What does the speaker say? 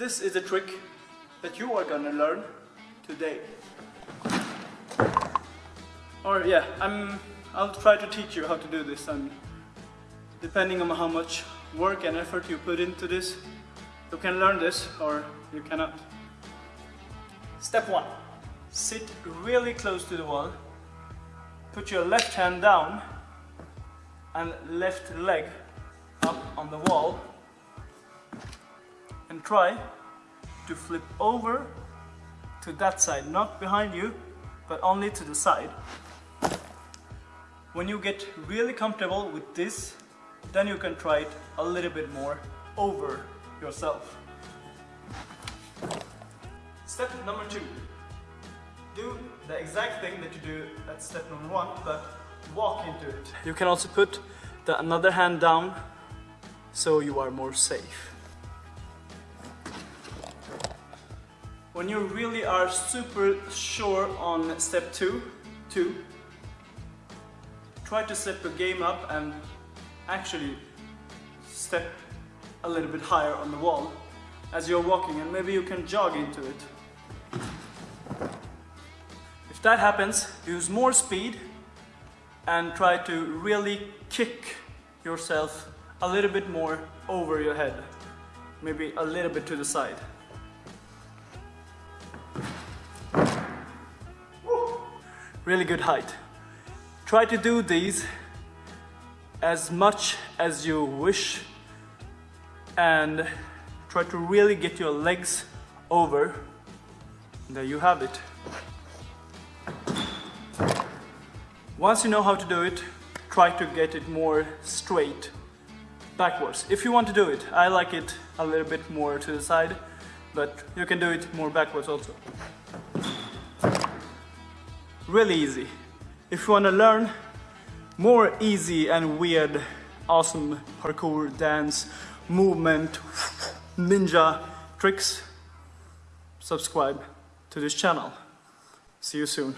This is a trick that you are gonna learn today. Or yeah, I'm, I'll try to teach you how to do this and depending on how much work and effort you put into this, you can learn this or you cannot. Step one, sit really close to the wall, put your left hand down and left leg up on the wall and try to flip over to that side, not behind you, but only to the side. When you get really comfortable with this, then you can try it a little bit more over yourself. Step number two. Do the exact thing that you do at step number one, but walk into it. You can also put the another hand down so you are more safe. When you really are super sure on step two, two, try to step your game up and actually step a little bit higher on the wall as you're walking and maybe you can jog into it. If that happens, use more speed and try to really kick yourself a little bit more over your head. Maybe a little bit to the side. Really good height. Try to do these as much as you wish and try to really get your legs over. There you have it. Once you know how to do it, try to get it more straight backwards. If you want to do it, I like it a little bit more to the side, but you can do it more backwards also. Really easy. If you want to learn more easy and weird, awesome parkour, dance, movement, ninja tricks, subscribe to this channel. See you soon.